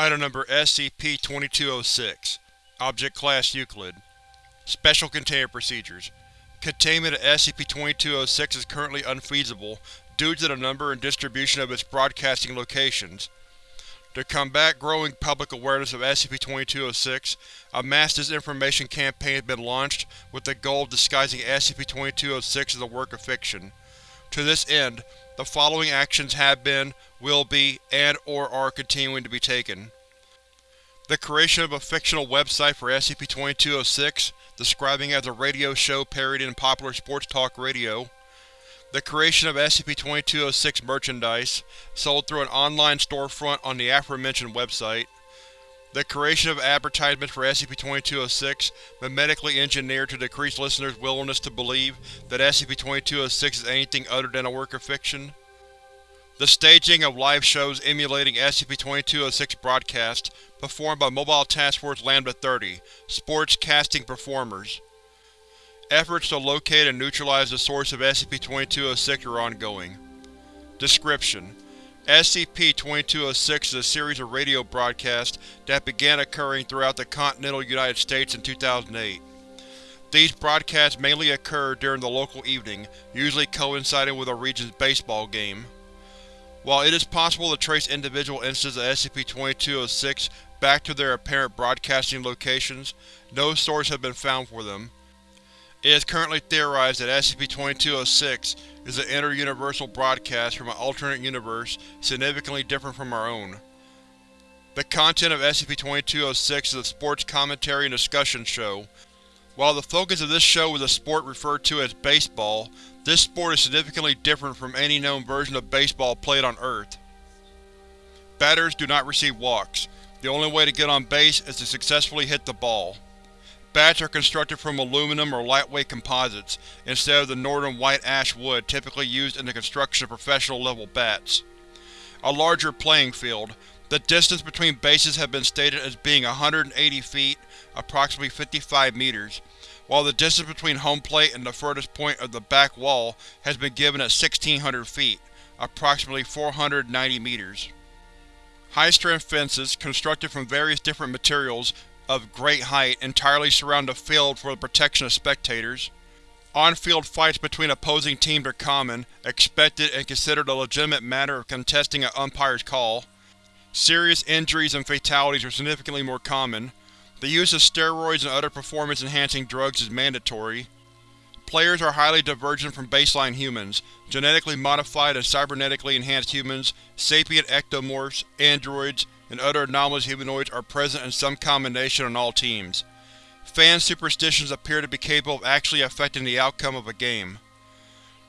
Item Number SCP-2206 Object Class Euclid Special Containment Procedures Containment of SCP-2206 is currently unfeasible due to the number and distribution of its broadcasting locations. To combat growing public awareness of SCP-2206, a mass disinformation campaign has been launched with the goal of disguising SCP-2206 as a work of fiction. To this end, the following actions have been, will be, and or are continuing to be taken. The creation of a fictional website for SCP-2206, describing it as a radio show parodying popular sports talk radio. The creation of SCP-2206 merchandise, sold through an online storefront on the aforementioned website. The creation of advertisements for SCP-2206, memetically engineered to decrease listeners' willingness to believe that SCP-2206 is anything other than a work of fiction. The staging of live shows emulating SCP-2206 broadcasts, performed by Mobile Task Force Lambda-30, sports casting performers. Efforts to locate and neutralize the source of SCP-2206 are ongoing. Description: SCP-2206 is a series of radio broadcasts that began occurring throughout the continental United States in 2008. These broadcasts mainly occur during the local evening, usually coinciding with a region's baseball game. While it is possible to trace individual instances of SCP-2206 back to their apparent broadcasting locations, no source has been found for them. It is currently theorized that SCP-2206 is an inter-universal broadcast from an alternate universe significantly different from our own. The content of SCP-2206 is a sports commentary and discussion show. While the focus of this show is a sport referred to as baseball, this sport is significantly different from any known version of baseball played on Earth. Batters do not receive walks. The only way to get on base is to successfully hit the ball. Bats are constructed from aluminum or lightweight composites, instead of the northern white ash wood typically used in the construction of professional-level bats. A larger playing field. The distance between bases has been stated as being 180 feet, approximately 55 meters, while the distance between home plate and the furthest point of the back wall has been given at 1600 feet, approximately 490 meters. High-strength fences, constructed from various different materials of great height, entirely surround the field for the protection of spectators. On-field fights between opposing teams are common, expected, and considered a legitimate matter of contesting an umpire's call. Serious injuries and fatalities are significantly more common. The use of steroids and other performance-enhancing drugs is mandatory. Players are highly divergent from baseline humans, genetically modified and cybernetically enhanced humans, sapient ectomorphs, androids, and other anomalous humanoids are present in some combination on all teams. Fan superstitions appear to be capable of actually affecting the outcome of a game.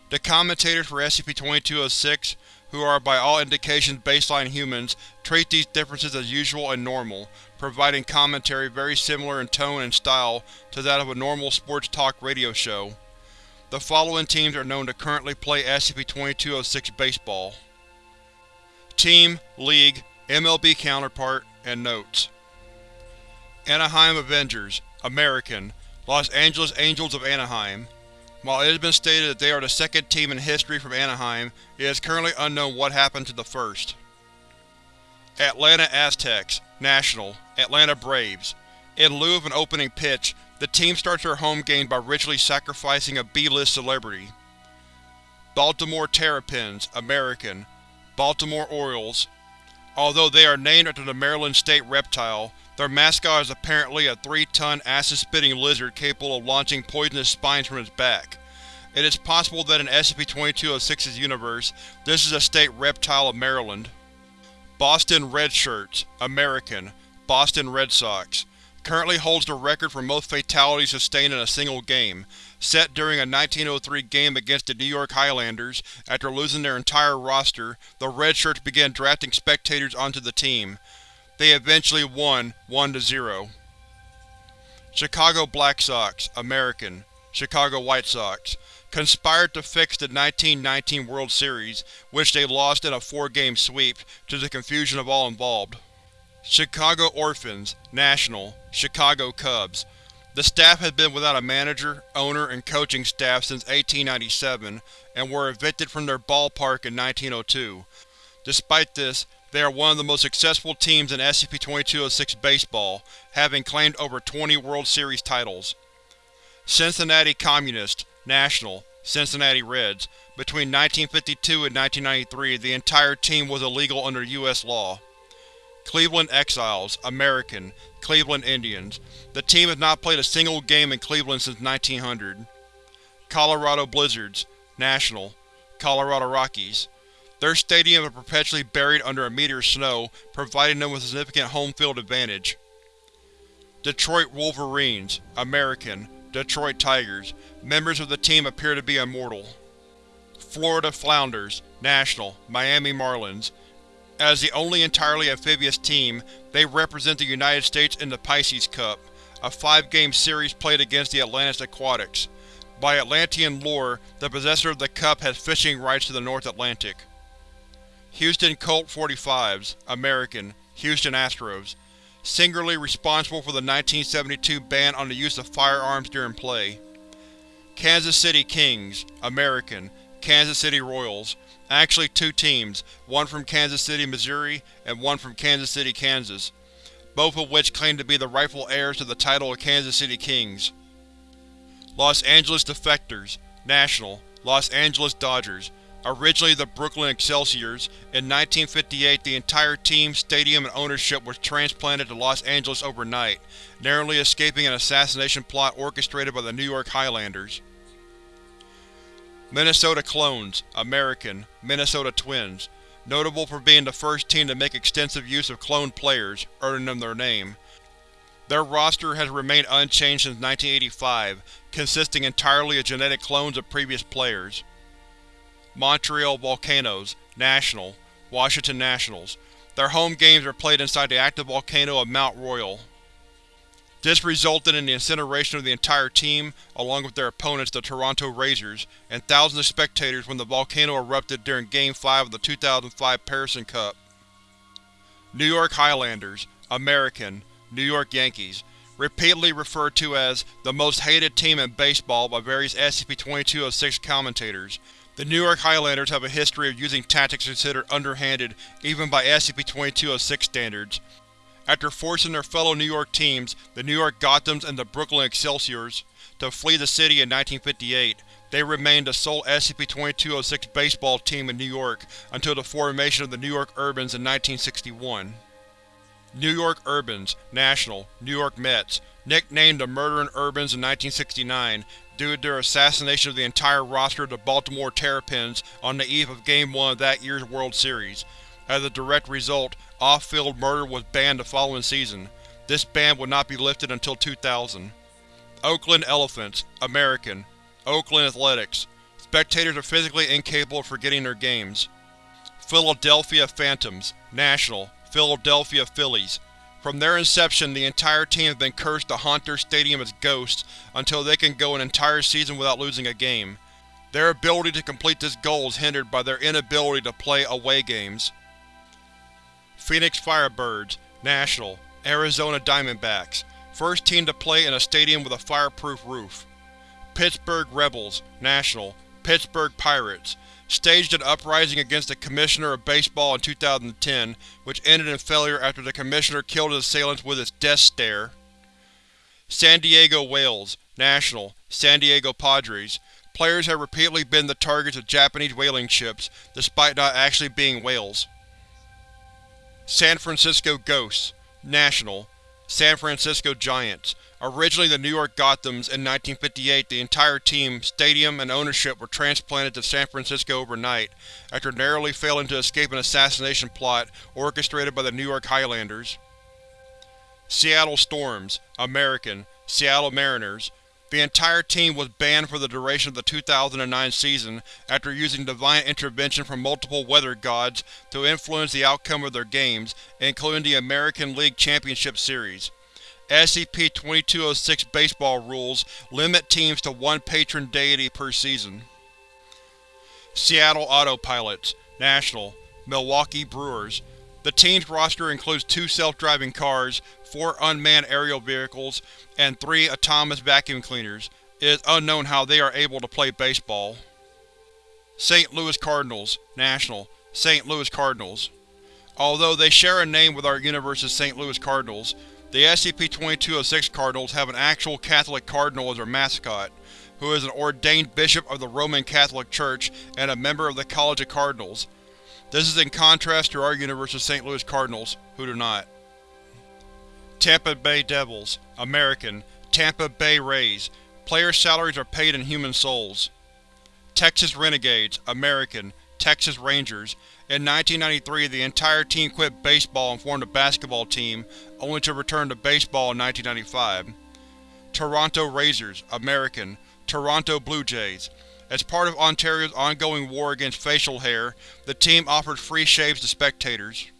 The commentators for SCP-2206, who are by all indications baseline humans, treat these differences as usual and normal, providing commentary very similar in tone and style to that of a normal sports talk radio show. The following teams are known to currently play SCP-2206 baseball. Team, League, MLB counterpart, and notes. Anaheim Avengers, American, Los Angeles Angels of Anaheim. While it has been stated that they are the second team in history from Anaheim, it is currently unknown what happened to the first. Atlanta Aztecs, National, Atlanta Braves. In lieu of an opening pitch, the team starts their home game by ritually sacrificing a B-list celebrity. Baltimore Terrapins, American, Baltimore Orioles, Although they are named after the Maryland state reptile, their mascot is apparently a three-ton acid-spitting lizard capable of launching poisonous spines from its back. It is possible that in SCP-2206's universe, this is a state reptile of Maryland. Boston Red Shirts, American, Boston Red Sox, currently holds the record for most fatalities sustained in a single game, set during a 1903 game against the New York Highlanders. After losing their entire roster, the Red Shirts began drafting spectators onto the team. They eventually won 1-0. Chicago Black Sox, American, Chicago White Sox, conspired to fix the 1919 World Series, which they lost in a four-game sweep, to the confusion of all involved. Chicago Orphans, National, Chicago Cubs, the staff had been without a manager, owner, and coaching staff since 1897, and were evicted from their ballpark in 1902. Despite this, They are one of the most successful teams in SCP-2206 baseball, having claimed over 20 World Series titles. Cincinnati Communist, National, Cincinnati Reds. Between 1952 and 1993, the entire team was illegal under U.S. law. Cleveland Exiles, American, Cleveland Indians. The team has not played a single game in Cleveland since 1900. Colorado Blizzards, National, Colorado Rockies. Their stadium is perpetually buried under a meter of snow, providing them with a significant home field advantage. Detroit Wolverines, American, Detroit Tigers. Members of the team appear to be immortal. Florida Flounders, National, Miami Marlins. As the only entirely amphibious team, they represent the United States in the Pisces Cup, a five-game series played against the Atlantis Aquatics. By Atlantean lore, the possessor of the cup has fishing rights to the North Atlantic. Houston Colt 45s, American, Houston Astros. Singularly responsible for the 1972 ban on the use of firearms during play. Kansas City Kings, American, Kansas City Royals. Actually two teams, one from Kansas City, Missouri, and one from Kansas City, Kansas, both of which claim to be the rightful heirs to the title of Kansas City Kings. Los Angeles Defectors, National, Los Angeles Dodgers. Originally the Brooklyn Excelsiors, in 1958 the entire team, stadium, and ownership was transplanted to Los Angeles overnight, narrowly escaping an assassination plot orchestrated by the New York Highlanders. Minnesota Clones, American, Minnesota Twins. Notable for being the first team to make extensive use of cloned players, earning them their name. Their roster has remained unchanged since 1985, consisting entirely of genetic clones of previous players. Montreal Volcanoes, National, Washington Nationals. Their home games are played inside the active volcano of Mount Royal. This resulted in the incineration of the entire team, along with their opponents the Toronto Razors, and thousands of spectators when the volcano erupted during Game 5 of the 2005 Parisan Cup. New York Highlanders, American, New York Yankees, repeatedly referred to as the most hated team in baseball by various SCP-2206 commentators. The New York Highlanders have a history of using tactics considered underhanded even by SCP-2206 standards. After forcing their fellow New York teams, the New York Gothams and the Brooklyn Excelsiors, to flee the city in 1958, they remained the sole SCP-2206 baseball team in New York until the formation of the New York Urbans in 1961. New York Urbans, National, New York Mets, nicknamed the Murdering Urbans in 1969 due to their assassination of the entire roster of the Baltimore Terrapins on the eve of Game 1 of that year's World Series. As a direct result, off-field murder was banned the following season. This ban would not be lifted until 2000. Oakland Elephants, American. Oakland Athletics. Spectators are physically incapable of forgetting their games. Philadelphia Phantoms, National. Philadelphia Phillies. From their inception, the entire team has been cursed to haunt their stadium as ghosts until they can go an entire season without losing a game. Their ability to complete this goal is hindered by their inability to play away games. Phoenix Firebirds, National, Arizona Diamondbacks. First team to play in a stadium with a fireproof roof. Pittsburgh Rebels, National, Pittsburgh Pirates. Staged an uprising against the Commissioner of Baseball in 2010, which ended in failure after the Commissioner killed his assailants with his death stare. San Diego Whales, National, San Diego Padres. Players have repeatedly been the targets of Japanese whaling ships, despite not actually being whales. San Francisco Ghosts, National, San Francisco Giants. Originally the New York Gothams, in 1958 the entire team, stadium, and ownership were transplanted to San Francisco overnight, after narrowly failing to escape an assassination plot orchestrated by the New York Highlanders. Seattle Storms, American, Seattle Mariners. The entire team was banned for the duration of the 2009 season after using divine intervention from multiple weather gods to influence the outcome of their games, including the American League Championship Series. SCP-2206 baseball rules limit teams to one patron deity per season. Seattle Autopilots, National, Milwaukee Brewers. The team's roster includes two self-driving cars, four unmanned aerial vehicles, and three autonomous vacuum cleaners. It is unknown how they are able to play baseball. St. Louis Cardinals, National, St. Louis Cardinals. Although they share a name with our universe's St. Louis Cardinals, the SCP-2206 Cardinals have an actual Catholic Cardinal as their mascot, who is an ordained bishop of the Roman Catholic Church and a member of the College of Cardinals. This is in contrast to our universe's St. Louis Cardinals, who do not. Tampa Bay Devils American Tampa Bay Rays Player salaries are paid in human souls. Texas Renegades American Texas Rangers In 1993 the entire team quit baseball and formed a basketball team, only to return to baseball in 1995. Toronto Razors American Toronto Blue Jays As part of Ontario's ongoing war against facial hair, the team offered free shaves to spectators.